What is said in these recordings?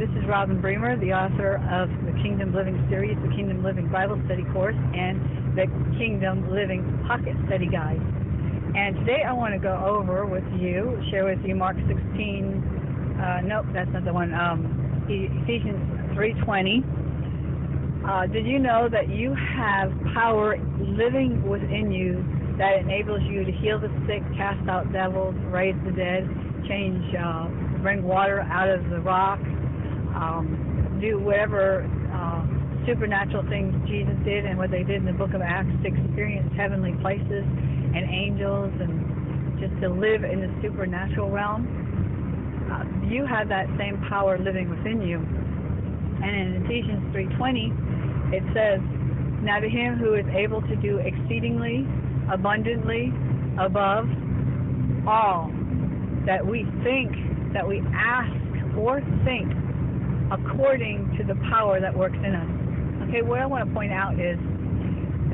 This is Robin Bremer, the author of the Kingdom Living series, the Kingdom Living Bible Study course, and the Kingdom Living Pocket Study Guide. And today I want to go over with you, share with you Mark 16. Uh, nope, that's not the one. Um, Ephesians 3:20. Uh, did you know that you have power living within you that enables you to heal the sick, cast out devils, raise the dead, change, uh, bring water out of the rock, um, do whatever uh, supernatural things Jesus did and what they did in the book of Acts to experience heavenly places and angels and just to live in the supernatural realm. Uh, you have that same power living within you. And in Ephesians 3:20, it says, "Now to him who is able to do exceedingly abundantly above all that we think, that we ask or think according to the power that works in us. Okay, what I want to point out is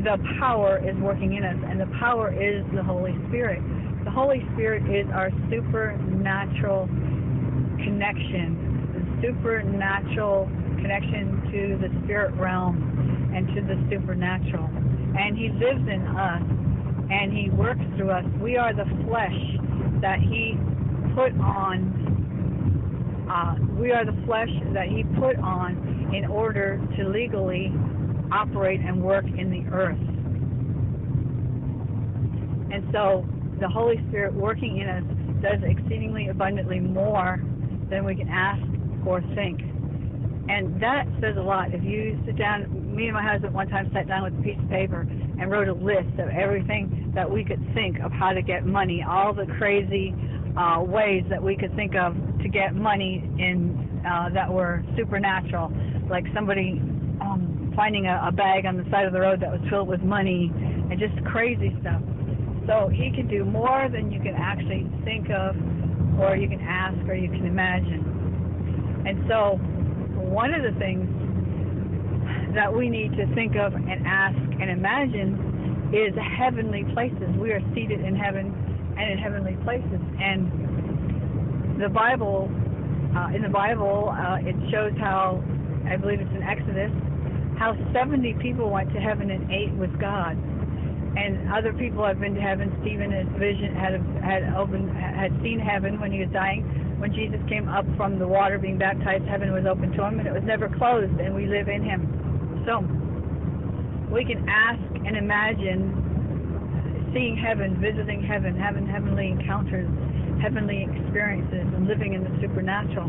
the power is working in us, and the power is the Holy Spirit. The Holy Spirit is our supernatural connection, the supernatural connection to the spirit realm and to the supernatural. And He lives in us, and He works through us. We are the flesh that He put on uh, we are the flesh that he put on in order to legally operate and work in the earth. And so the Holy Spirit working in us does exceedingly abundantly more than we can ask or think. And that says a lot. If you sit down, me and my husband one time sat down with a piece of paper and wrote a list of everything that we could think of how to get money, all the crazy uh, ways that we could think of to get money in uh, that were supernatural, like somebody um, finding a, a bag on the side of the road that was filled with money and just crazy stuff. So he can do more than you can actually think of, or you can ask, or you can imagine. And so, one of the things that we need to think of and ask and imagine is heavenly places. We are seated in heaven and in heavenly places. And the Bible, uh, in the Bible, uh, it shows how, I believe it's in Exodus, how 70 people went to heaven and ate with God. And other people have been to heaven. Stephen, his vision had had opened, had seen heaven when he was dying. When Jesus came up from the water, being baptized, heaven was open to him, and it was never closed. And we live in Him. So we can ask and imagine seeing heaven, visiting heaven, having heavenly encounters, heavenly experiences, and living in the supernatural.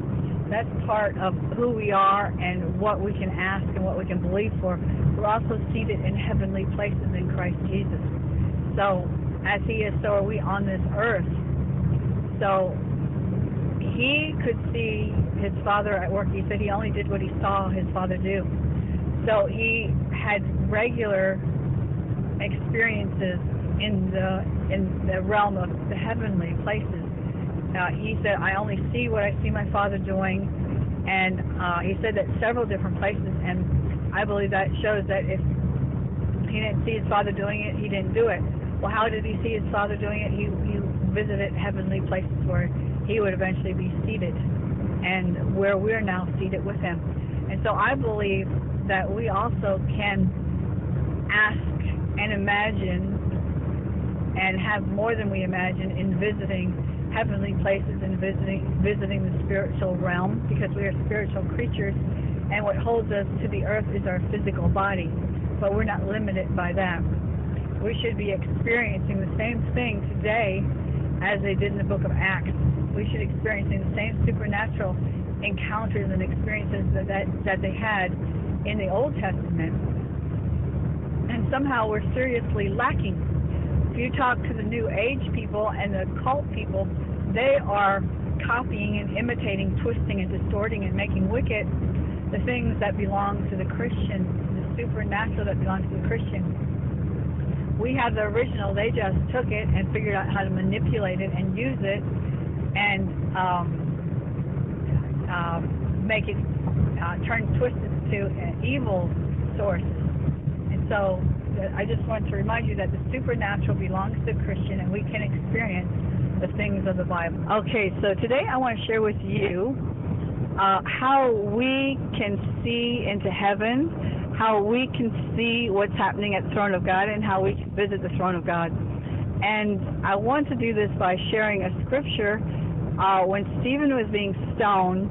That's part of who we are and what we can ask and what we can believe for. We're also seated in heavenly places in Christ Jesus. So, as He is, so are we on this earth. So, He could see His Father at work. He said He only did what He saw His Father do. So, He had regular experiences in the in the realm of the heavenly places. Uh, he said, "I only see what I see my Father doing," and uh, he said that several different places. And I believe that shows that if he didn't see his Father doing it, he didn't do it. Well, how did he see his Father doing it? He he visited heavenly places where he would eventually be seated, and where we're now seated with him. And so I believe that we also can ask and imagine and have more than we imagine in visiting heavenly places and visiting visiting the spiritual realm because we are spiritual creatures and what holds us to the earth is our physical body but we're not limited by that. We should be experiencing the same thing today as they did in the book of acts. We should be experiencing the same supernatural encounters and experiences that, that, that they had in the old testament. And somehow we're seriously lacking you talk to the New Age people and the cult people, they are copying and imitating, twisting and distorting and making wicked the things that belong to the Christian, the supernatural that belongs to the Christian. We have the original. They just took it and figured out how to manipulate it and use it and um, uh, make it uh, turn twisted to an evil source. And so I just want to remind you that the supernatural belongs to the Christian and we can experience the things of the Bible. Okay, so today I want to share with you uh, how we can see into heaven, how we can see what's happening at the throne of God, and how we can visit the throne of God. And I want to do this by sharing a scripture. Uh, when Stephen was being stoned,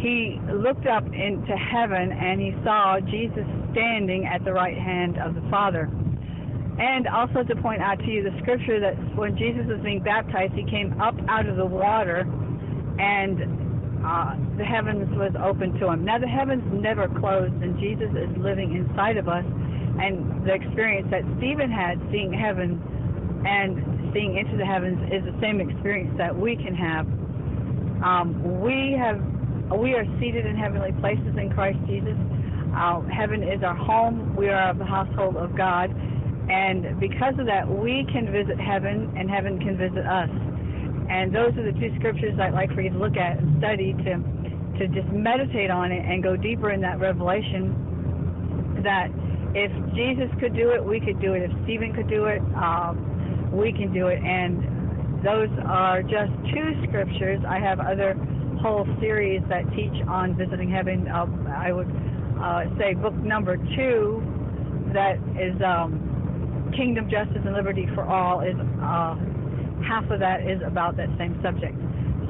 he looked up into heaven and he saw Jesus standing at the right hand of the Father. And also to point out to you the scripture that when Jesus was being baptized, he came up out of the water and uh, the heavens was open to him. Now the heavens never closed, and Jesus is living inside of us. And the experience that Stephen had, seeing heaven and seeing into the heavens, is the same experience that we can have. Um, we have we are seated in heavenly places in Christ Jesus. Heaven is our home. We are of the household of God. And because of that, we can visit heaven, and heaven can visit us. And those are the two scriptures I'd like for you to look at and study to to just meditate on it and go deeper in that revelation. That if Jesus could do it, we could do it. If Stephen could do it, um, we can do it. And those are just two scriptures. I have other whole series that teach on visiting heaven. Uh, I would uh, say book number two, that is um, Kingdom, Justice, and Liberty for All is uh, half of that is about that same subject.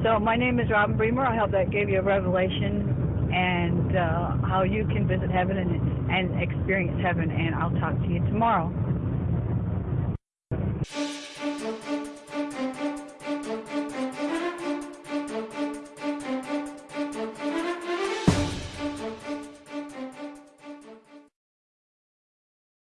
So my name is Robin Bremer. I hope that gave you a revelation and uh, how you can visit heaven and, and experience heaven. And I'll talk to you tomorrow.